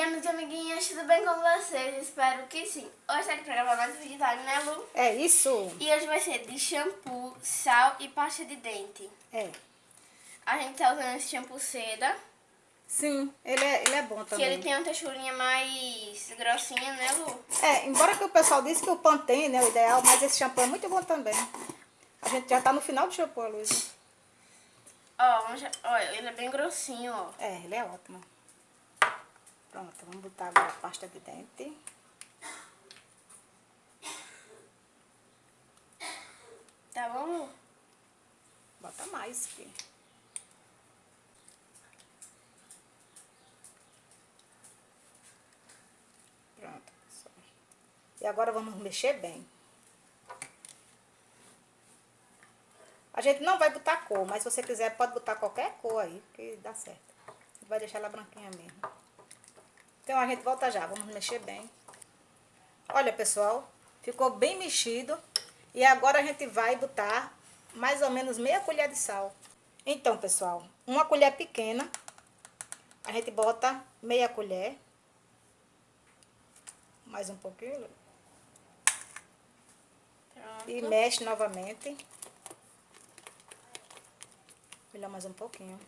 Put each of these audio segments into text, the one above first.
dia, meus amiguinhos, tudo bem com vocês? Espero que sim. Hoje tá aqui pra gravar mais um vídeo, tá, né, Lu? É isso. E hoje vai ser de shampoo, sal e pasta de dente. É. A gente tá usando esse shampoo seda, Sim, ele é, ele é bom que também. ele tem uma texturinha mais grossinha, né, Lu? É, embora que o pessoal disse que o Pantene né, o ideal, mas esse shampoo é muito bom também. A gente já tá no final do shampoo, Luísa. Ó, já- ó, ele é bem grossinho, ó. É, ele é ótimo. Pronto, vamos botar agora a pasta de dente. Tá bom? Bota mais, filho. Pronto, pessoal. E agora vamos mexer bem. A gente não vai botar cor, mas se você quiser pode botar qualquer cor aí, que dá certo. Vai deixar ela branquinha mesmo. Então a gente volta já, vamos mexer bem. Olha, pessoal, ficou bem mexido. E agora a gente vai botar mais ou menos meia colher de sal. Então, pessoal, uma colher pequena, a gente bota meia colher. Mais um pouquinho. Pronto. E mexe novamente. Melhor mais um pouquinho.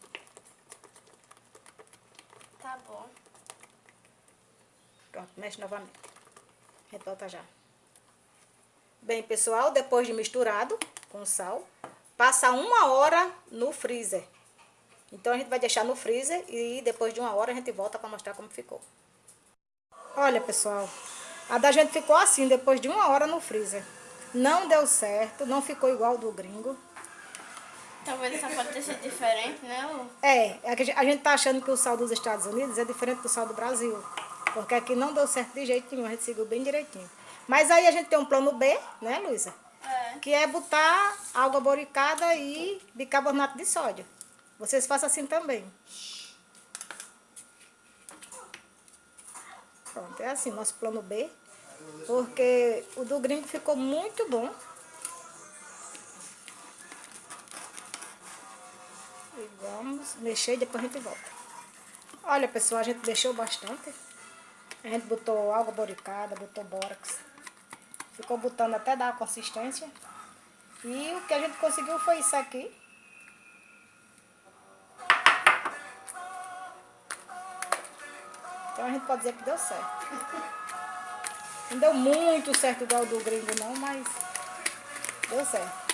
Tá bom. Pronto, mexe novamente. A gente volta já. Bem, pessoal, depois de misturado com sal, passa uma hora no freezer. Então, a gente vai deixar no freezer e depois de uma hora a gente volta para mostrar como ficou. Olha, pessoal, a da gente ficou assim, depois de uma hora no freezer. Não deu certo, não ficou igual do gringo. Talvez essa pode ter sido diferente, né? É, é a gente tá achando que o sal dos Estados Unidos é diferente do sal do Brasil. Porque aqui não deu certo de jeito nenhum, a gente seguiu bem direitinho. Mas aí a gente tem um plano B, né, Luísa? É. Que é botar água boricada e bicarbonato de sódio. Vocês façam assim também. Pronto, é assim, nosso plano B. Porque o do gringo ficou muito bom. E vamos mexer e depois a gente volta. Olha, pessoal, a gente deixou bastante. A gente botou água boricada, botou bórax. Ficou botando até dar consistência. E o que a gente conseguiu foi isso aqui. Então a gente pode dizer que deu certo. Não deu muito certo igual do gringo não, mas deu certo.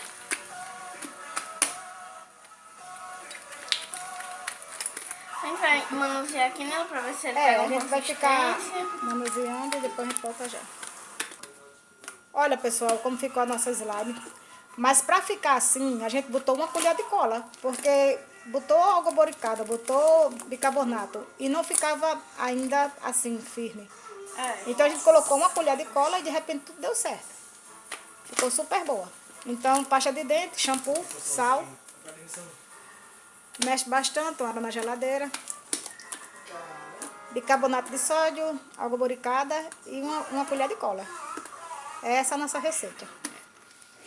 A gente vai manusear aqui, Lu, pra ver se ele É, pega a gente vai ficar manuseando e depois a gente volta já. Olha, pessoal, como ficou a nossa slime. Mas pra ficar assim, a gente botou uma colher de cola. Porque botou água boricada, botou bicarbonato. E não ficava ainda assim, firme. É. Então a gente colocou uma colher de cola e de repente tudo deu certo. Ficou super boa. Então, pasta de dente, shampoo, sal. Mexe bastante, água na geladeira. Bicarbonato de sódio, água boricada e uma, uma colher de cola. Essa é a nossa receita.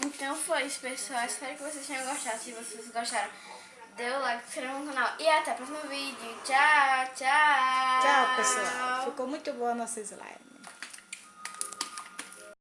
Então foi isso, pessoal. Espero que vocês tenham gostado. Se vocês gostaram, dê o like, se inscreva no canal. E até o próximo vídeo. Tchau, tchau. Tchau, pessoal. Ficou muito boa a nossa slime.